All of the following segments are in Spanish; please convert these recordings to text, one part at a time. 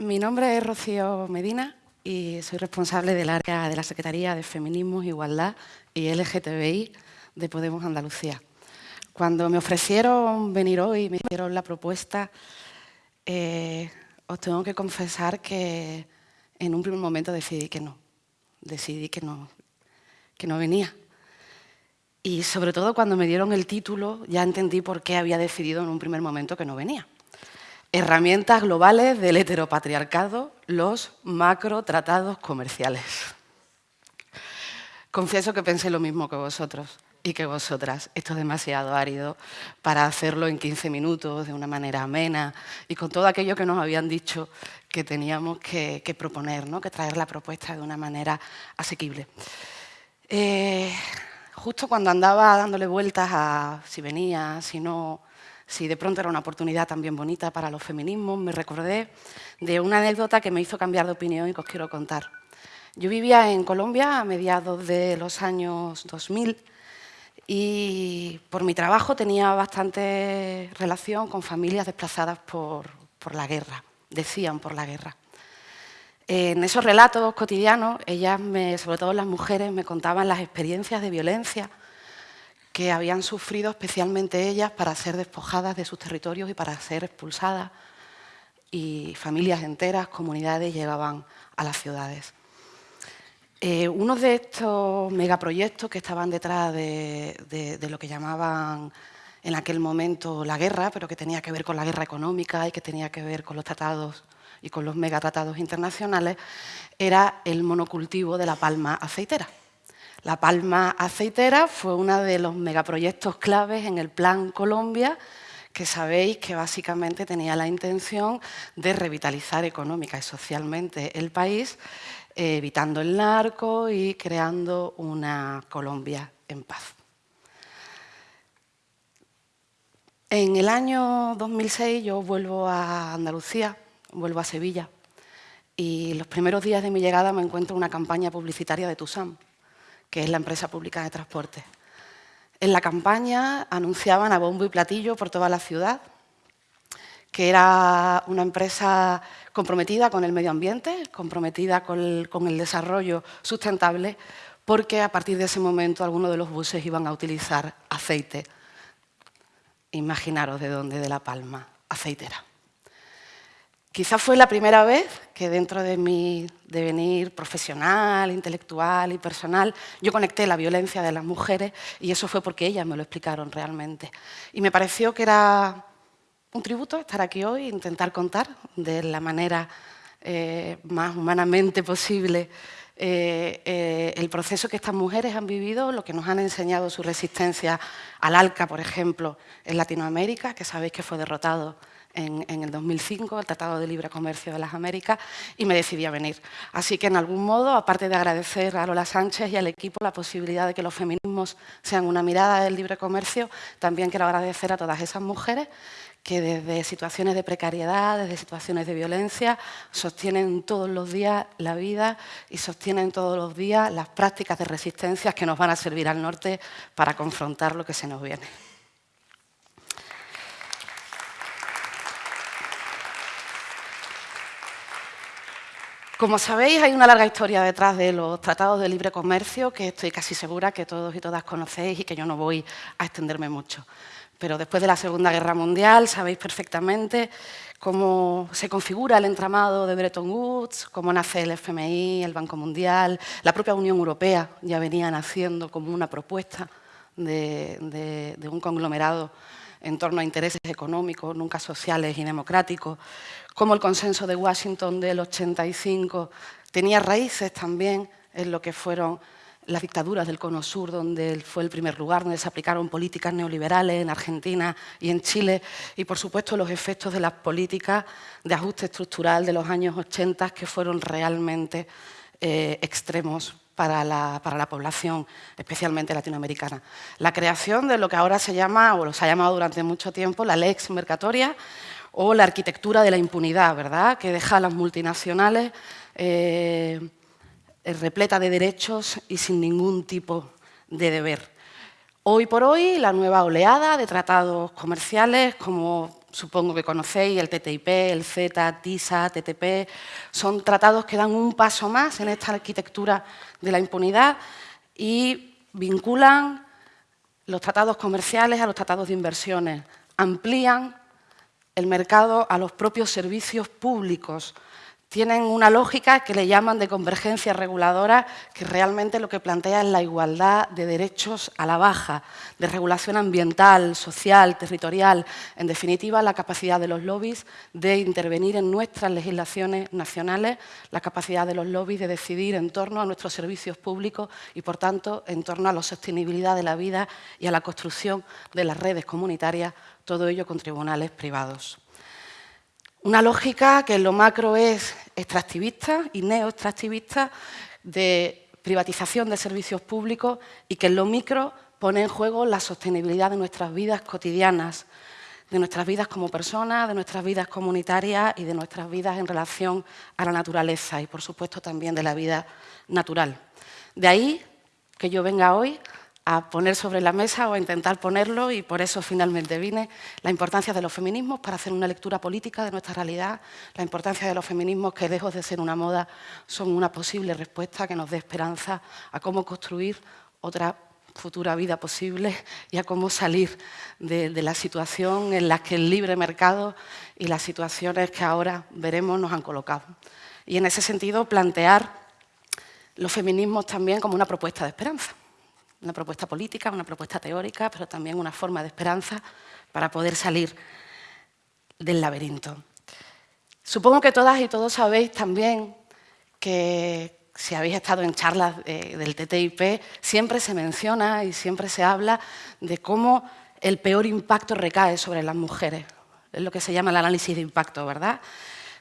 Mi nombre es Rocío Medina y soy responsable del área de la Secretaría de Feminismo, Igualdad y LGTBI de Podemos Andalucía. Cuando me ofrecieron venir hoy, me hicieron la propuesta, eh, os tengo que confesar que en un primer momento decidí que no, decidí que no, que no venía. Y sobre todo cuando me dieron el título ya entendí por qué había decidido en un primer momento que no venía. Herramientas globales del heteropatriarcado, los macro tratados comerciales. Confieso que pensé lo mismo que vosotros y que vosotras. Esto es demasiado árido para hacerlo en 15 minutos, de una manera amena y con todo aquello que nos habían dicho que teníamos que, proponer, ¿no? que traer la propuesta de una manera asequible. Eh, justo cuando andaba dándole vueltas a si venía, si no, si de pronto era una oportunidad también bonita para los feminismos, me recordé de una anécdota que me hizo cambiar de opinión y que os quiero contar. Yo vivía en Colombia a mediados de los años 2000 y por mi trabajo tenía bastante relación con familias desplazadas por, la guerra, decían por la guerra. En esos relatos cotidianos, ellas, sobre todo las mujeres, me contaban las experiencias de violencia que habían sufrido especialmente ellas para ser despojadas de sus territorios y para ser expulsadas y familias enteras, comunidades llegaban a las ciudades. Eh, uno de estos megaproyectos que estaban detrás de, lo que llamaban en aquel momento la guerra, pero que tenía que ver con la guerra económica y que tenía que ver con los tratados y con los megatratados internacionales, era el monocultivo de la palma aceitera. La palma aceitera fue uno de los megaproyectos claves en el Plan Colombia, que sabéis que básicamente tenía la intención de revitalizar económica y socialmente el país, eh, evitando el narco y creando una Colombia en paz. En el año 2006 yo vuelvo a Andalucía, vuelvo a Sevilla, y los primeros días de mi llegada me encuentro una campaña publicitaria de TUSAM, que es la empresa pública de transporte. En la campaña anunciaban a bombo y platillo por toda la ciudad que era una empresa comprometida con el medio ambiente, comprometida con el, desarrollo sustentable, porque a partir de ese momento algunos de los buses iban a utilizar aceite. Imaginaros de dónde, de La Palma, aceitera. Quizás fue la primera vez que dentro de mi devenir profesional, intelectual y personal, yo conecté la violencia de las mujeres y eso fue porque ellas me lo explicaron realmente. Y me pareció que era un tributo estar aquí hoy e intentar contar de la manera eh, más humanamente posible eh, eh, el proceso que estas mujeres han vivido, lo que nos han enseñado su resistencia al ALCA, por ejemplo, en Latinoamérica, que sabéis que fue derrotado en, el 2005, el Tratado de Libre Comercio de las Américas, y me decidí a venir. Así que, en algún modo, aparte de agradecer a Lola Sánchez y al equipo la posibilidad de que los feminismos sean una mirada del libre comercio, también quiero agradecer a todas esas mujeres que desde situaciones de precariedad, desde situaciones de violencia, sostienen todos los días la vida y sostienen todos los días las prácticas de resistencia que nos van a servir al norte para confrontar lo que se nos viene. Como sabéis, hay una larga historia detrás de los tratados de libre comercio que estoy casi segura que todos y todas conocéis y que yo no voy a extenderme mucho. Pero después de la Segunda Guerra Mundial sabéis perfectamente cómo se configura el entramado de Bretton Woods, cómo nace el FMI, el Banco Mundial, la propia Unión Europea ya venía naciendo como una propuesta de, de un conglomerado en torno a intereses económicos, nunca sociales y democráticos, como el consenso de Washington del 85 tenía raíces también en lo que fueron las dictaduras del Cono Sur, donde fue el primer lugar, donde se aplicaron políticas neoliberales en Argentina y en Chile, y por supuesto los efectos de las políticas de ajuste estructural de los años 80 que fueron realmente eh, extremos para la, población, especialmente latinoamericana. La creación de lo que ahora se llama, o se ha llamado durante mucho tiempo, la lex mercatoria, o la arquitectura de la impunidad, ¿verdad? que deja a las multinacionales eh, repleta de derechos y sin ningún tipo de deber. Hoy por hoy, la nueva oleada de tratados comerciales, como supongo que conocéis, el TTIP, el Z, TISA, TTP, son tratados que dan un paso más en esta arquitectura de la impunidad y vinculan los tratados comerciales a los tratados de inversiones, amplían el mercado a los propios servicios públicos, tienen una lógica que le llaman de convergencia reguladora, que realmente lo que plantea es la igualdad de derechos a la baja, de regulación ambiental, social, territorial, en definitiva la capacidad de los lobbies de intervenir en nuestras legislaciones nacionales, la capacidad de los lobbies de decidir en torno a nuestros servicios públicos y, por tanto, en torno a la sostenibilidad de la vida y a la construcción de las redes comunitarias, todo ello con tribunales privados. Una lógica que en lo macro es extractivista y neoextractivista de privatización de servicios públicos y que en lo micro pone en juego la sostenibilidad de nuestras vidas cotidianas, de nuestras vidas como personas, de nuestras vidas comunitarias y de nuestras vidas en relación a la naturaleza y, por supuesto, también de la vida natural. De ahí que yo venga hoy a poner sobre la mesa o a intentar ponerlo y por eso finalmente vine, la importancia de los feminismos para hacer una lectura política de nuestra realidad, la importancia de los feminismos que lejos de ser una moda son una posible respuesta que nos dé esperanza a cómo construir otra futura vida posible y a cómo salir de, de la situación en la que el libre mercado y las situaciones que ahora veremos nos han colocado. Y en ese sentido plantear los feminismos también como una propuesta de esperanza una propuesta política, una propuesta teórica, pero también una forma de esperanza para poder salir del laberinto. Supongo que todas y todos sabéis también que si habéis estado en charlas del TTIP, siempre se menciona y siempre se habla de cómo el peor impacto recae sobre las mujeres. Es lo que se llama el análisis de impacto, ¿verdad?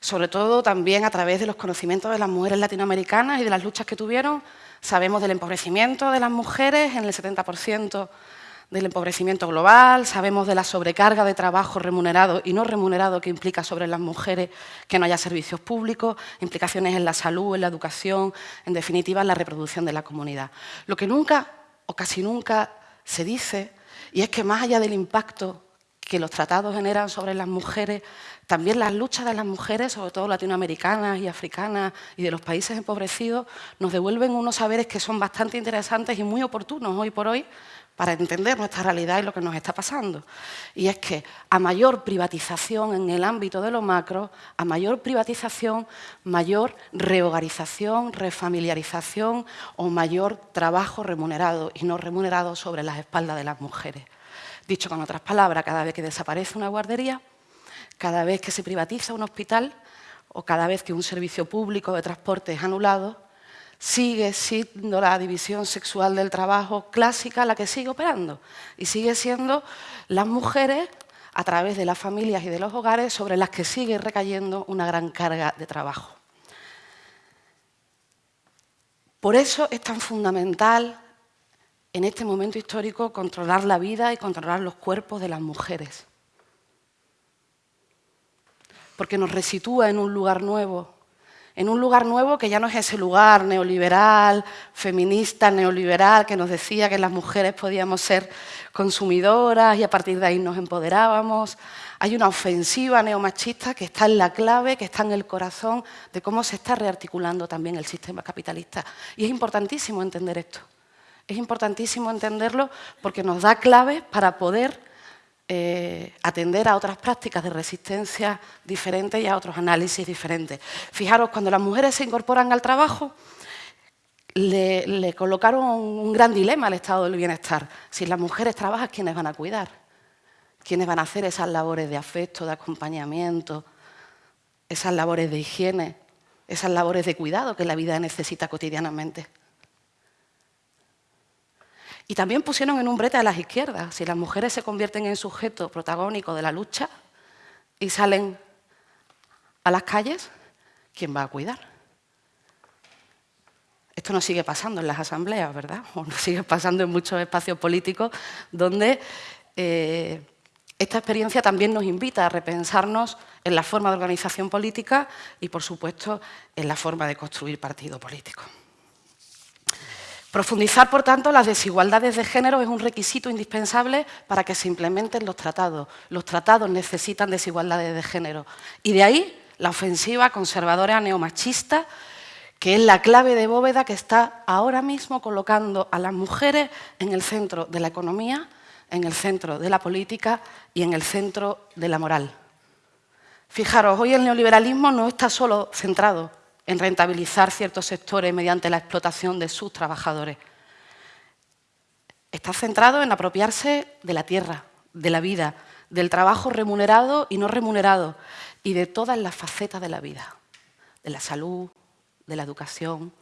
Sobre todo también a través de los conocimientos de las mujeres latinoamericanas y de las luchas que tuvieron Sabemos del empobrecimiento de las mujeres en el 70% del empobrecimiento global, sabemos de la sobrecarga de trabajo remunerado y no remunerado que implica sobre las mujeres que no haya servicios públicos, implicaciones en la salud, en la educación, en definitiva en la reproducción de la comunidad. Lo que nunca o casi nunca se dice, y es que más allá del impacto que los tratados generan sobre las mujeres, también las luchas de las mujeres, sobre todo latinoamericanas y africanas y de los países empobrecidos, nos devuelven unos saberes que son bastante interesantes y muy oportunos hoy por hoy para entender nuestra realidad y lo que nos está pasando. Y es que a mayor privatización en el ámbito de lo macro, a mayor privatización, mayor rehogarización, refamiliarización o mayor trabajo remunerado y no remunerado sobre las espaldas de las mujeres. Dicho con otras palabras, cada vez que desaparece una guardería, cada vez que se privatiza un hospital o cada vez que un servicio público de transporte es anulado, sigue siendo la división sexual del trabajo clásica la que sigue operando y sigue siendo las mujeres a través de las familias y de los hogares sobre las que sigue recayendo una gran carga de trabajo. Por eso es tan fundamental en este momento histórico controlar la vida y controlar los cuerpos de las mujeres. Porque nos resitúa en un lugar nuevo, en un lugar nuevo que ya no es ese lugar neoliberal, feminista, neoliberal, que nos decía que las mujeres podíamos ser consumidoras y a partir de ahí nos empoderábamos. Hay una ofensiva neomachista que está en la clave, que está en el corazón de cómo se está rearticulando también el sistema capitalista. Y es importantísimo entender esto. Es importantísimo entenderlo porque nos da claves para poder eh, atender a otras prácticas de resistencia diferentes y a otros análisis diferentes. Fijaros, cuando las mujeres se incorporan al trabajo, le, le, colocaron un gran dilema al estado del bienestar. Si las mujeres trabajan, ¿quiénes van a cuidar? ¿Quiénes van a hacer esas labores de afecto, de acompañamiento, esas labores de higiene, esas labores de cuidado que la vida necesita cotidianamente? Y también pusieron en un brete a las izquierdas. Si las mujeres se convierten en sujeto protagónico de la lucha y salen a las calles, ¿quién va a cuidar? Esto no sigue pasando en las asambleas, ¿verdad? O no sigue pasando en muchos espacios políticos donde eh, esta experiencia también nos invita a repensarnos en la forma de organización política y, por supuesto, en la forma de construir partido político. Profundizar, por tanto, las desigualdades de género es un requisito indispensable para que se implementen los tratados. Los tratados necesitan desigualdades de género. Y de ahí la ofensiva conservadora neomachista, que es la clave de bóveda que está ahora mismo colocando a las mujeres en el centro de la economía, en el centro de la política y en el centro de la moral. Fijaros, hoy el neoliberalismo no está solo centrado en rentabilizar ciertos sectores mediante la explotación de sus trabajadores. Está centrado en apropiarse de la tierra, de la vida, del trabajo remunerado y no remunerado y de todas las facetas de la vida, de la salud, de la educación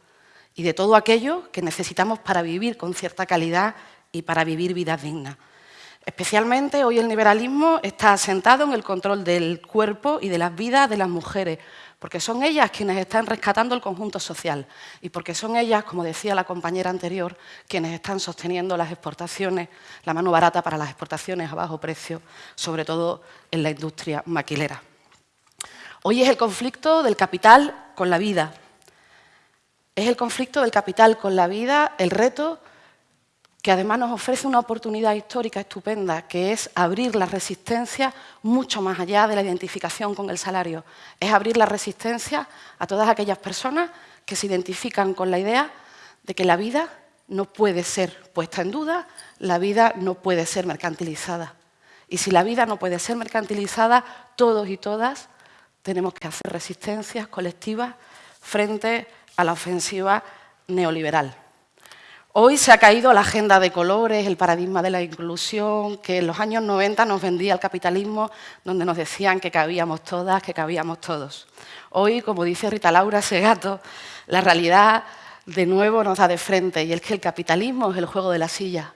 y de todo aquello que necesitamos para vivir con cierta calidad y para vivir vidas dignas. Especialmente hoy el liberalismo está asentado en el control del cuerpo y de las vidas de las mujeres, porque son ellas quienes están rescatando el conjunto social y porque son ellas, como decía la compañera anterior, quienes están sosteniendo las exportaciones, la mano barata para las exportaciones a bajo precio, sobre todo en la industria maquilera. Hoy es el conflicto del capital con la vida. Es el conflicto del capital con la vida el reto que además nos ofrece una oportunidad histórica estupenda, que es abrir la resistencia mucho más allá de la identificación con el salario. Es abrir la resistencia a todas aquellas personas que se identifican con la idea de que la vida no puede ser puesta en duda, la vida no puede ser mercantilizada. Y si la vida no puede ser mercantilizada, todos y todas tenemos que hacer resistencias colectivas frente a la ofensiva neoliberal. Hoy se ha caído la agenda de colores, el paradigma de la inclusión, que en los años 90 nos vendía el capitalismo, donde nos decían que cabíamos todas, que cabíamos todos. Hoy, como dice Rita Laura Segato, la realidad de nuevo nos da de frente, y es que el capitalismo es el juego de la silla.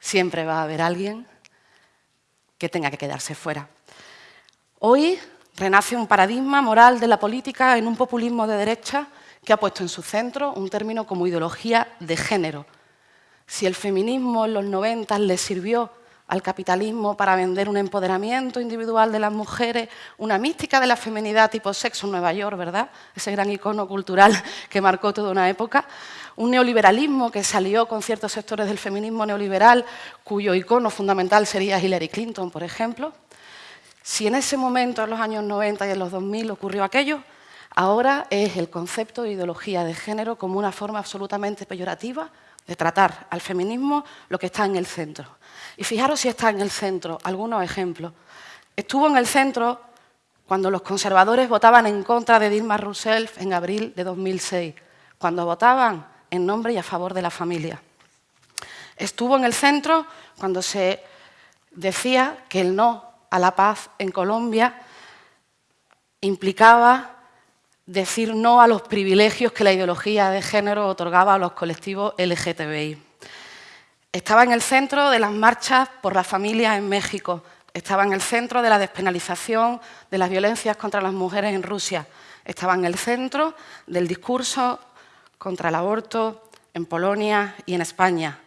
Siempre va a haber alguien que tenga que quedarse fuera. Hoy renace un paradigma moral de la política en un populismo de derecha que ha puesto en su centro un término como ideología de género. Si el feminismo en los 90 le sirvió al capitalismo para vender un empoderamiento individual de las mujeres, una mística de la feminidad tipo sexo en Nueva York, ¿verdad? Ese gran icono cultural que marcó toda una época. Un neoliberalismo que salió con ciertos sectores del feminismo neoliberal, cuyo icono fundamental sería Hillary Clinton, por ejemplo. Si en ese momento, en los años 90 y en los 2000, ocurrió aquello, Ahora es el concepto de ideología de género como una forma absolutamente peyorativa de tratar al feminismo lo que está en el centro. Y fijaros si está en el centro, algunos ejemplos. Estuvo en el centro cuando los conservadores votaban en contra de Dilma Rousseff en abril de 2006, cuando votaban en nombre y a favor de la familia. Estuvo en el centro cuando se decía que el no a la paz en Colombia implicaba decir no a los privilegios que la ideología de género otorgaba a los colectivos LGTBI. Estaba en el centro de las marchas por la familia en México, estaba en el centro de la despenalización de las violencias contra las mujeres en Rusia, estaba en el centro del discurso contra el aborto en Polonia y en España.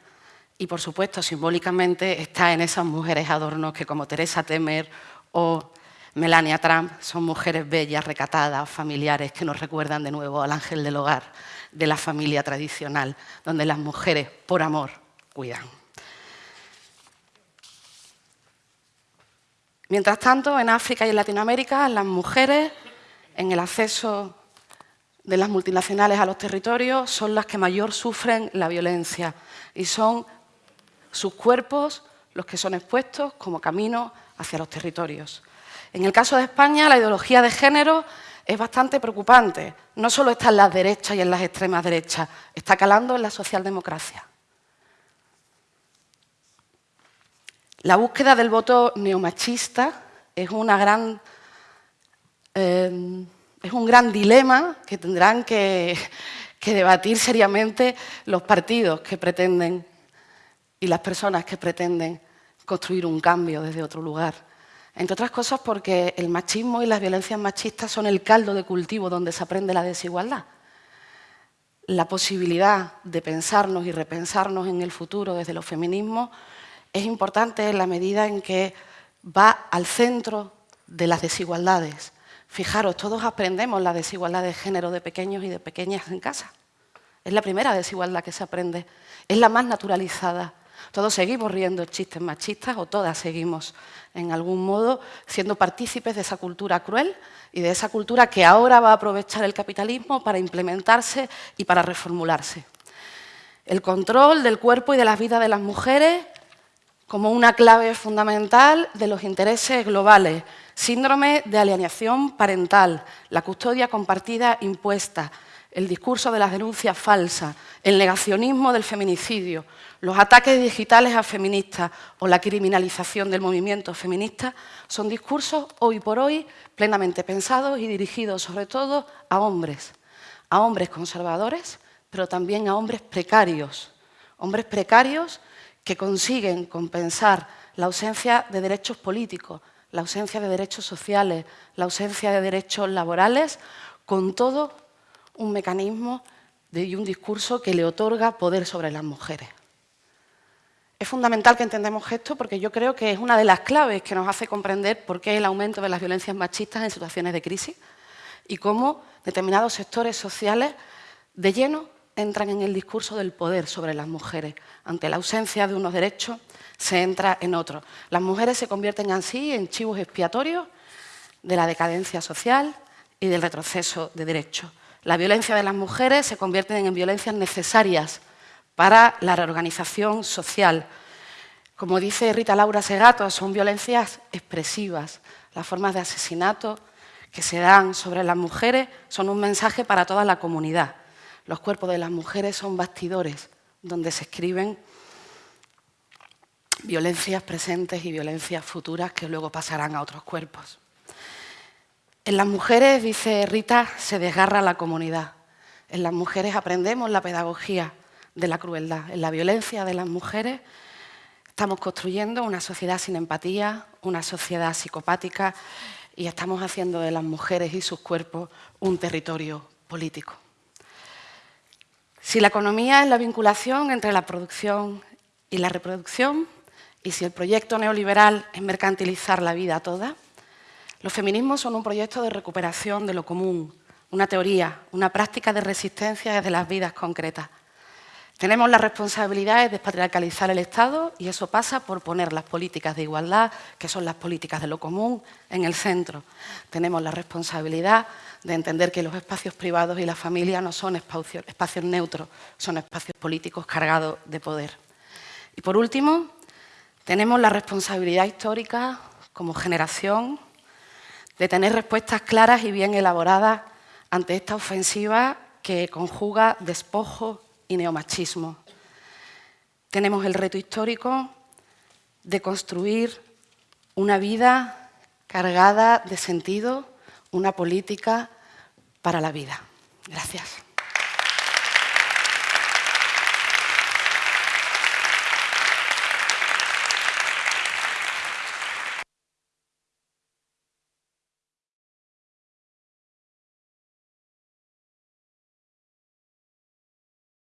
Y, por supuesto, simbólicamente está en esas mujeres adornos que, como Teresa Temer o Melania Trump son mujeres bellas, recatadas, familiares, que nos recuerdan de nuevo al ángel del hogar, de la familia tradicional, donde las mujeres, por amor, cuidan. Mientras tanto, en África y en Latinoamérica, las mujeres, en el acceso de las multinacionales a los territorios, son las que mayor sufren la violencia y son sus cuerpos los que son expuestos como camino hacia los territorios. En el caso de España, la ideología de género es bastante preocupante. No solo está en las derechas y en las extremas derechas, está calando en la socialdemocracia. La búsqueda del voto neomachista es, eh, un gran dilema que tendrán que debatir seriamente los partidos que pretenden y las personas que pretenden construir un cambio desde otro lugar. Entre otras cosas porque el machismo y las violencias machistas son el caldo de cultivo donde se aprende la desigualdad. La posibilidad de pensarnos y repensarnos en el futuro desde los feminismos es importante en la medida en que va al centro de las desigualdades. Fijaros, todos aprendemos la desigualdad de género de pequeños y de pequeñas en casa. Es la primera desigualdad que se aprende, es la más naturalizada. Todos seguimos riendo chistes machistas o todas seguimos, en algún modo, siendo partícipes de esa cultura cruel y de esa cultura que ahora va a aprovechar el capitalismo para implementarse y para reformularse. El control del cuerpo y de las vidas de las mujeres como una clave fundamental de los intereses globales, síndrome de alienación parental, la custodia compartida impuesta, el discurso de las denuncias falsas, el negacionismo del feminicidio, los ataques digitales a feministas o la criminalización del movimiento feminista son discursos hoy por hoy plenamente pensados y dirigidos sobre todo a hombres, a hombres conservadores, pero también a hombres precarios, hombres precarios que consiguen compensar la ausencia de derechos políticos, la ausencia de derechos sociales, la ausencia de derechos laborales, con todo un mecanismo y un discurso que le otorga poder sobre las mujeres. Es fundamental que entendamos esto porque yo creo que es una de las claves que nos hace comprender por qué el aumento de las violencias machistas en situaciones de crisis y cómo determinados sectores sociales de lleno entran en el discurso del poder sobre las mujeres. Ante la ausencia de unos derechos, se entra en otros. Las mujeres se convierten así en chivos expiatorios de la decadencia social y del retroceso de derechos. La violencia de las mujeres se convierte en violencias necesarias para la reorganización social. Como dice Rita Laura Segato, son violencias expresivas. Las formas de asesinato que se dan sobre las mujeres son un mensaje para toda la comunidad. Los cuerpos de las mujeres son bastidores donde se escriben violencias presentes y violencias futuras que luego pasarán a otros cuerpos. En las mujeres, dice Rita, se desgarra la comunidad. En las mujeres aprendemos la pedagogía de la crueldad. En la violencia de las mujeres estamos construyendo una sociedad sin empatía, una sociedad psicopática y estamos haciendo de las mujeres y sus cuerpos un territorio político. Si la economía es la vinculación entre la producción y la reproducción, y si el proyecto neoliberal es mercantilizar la vida toda, los feminismos son un proyecto de recuperación de lo común, una teoría, una práctica de resistencia desde las vidas concretas. Tenemos la responsabilidad de despatriarcalizar el Estado y eso pasa por poner las políticas de igualdad, que son las políticas de lo común, en el centro. Tenemos la responsabilidad de entender que los espacios privados y la familia no son espacios, espacios neutros, son espacios políticos cargados de poder. Y por último, tenemos la responsabilidad histórica como generación de tener respuestas claras y bien elaboradas ante esta ofensiva que conjuga despojo y neomachismo. Tenemos el reto histórico de construir una vida cargada de sentido, una política para la vida. Gracias.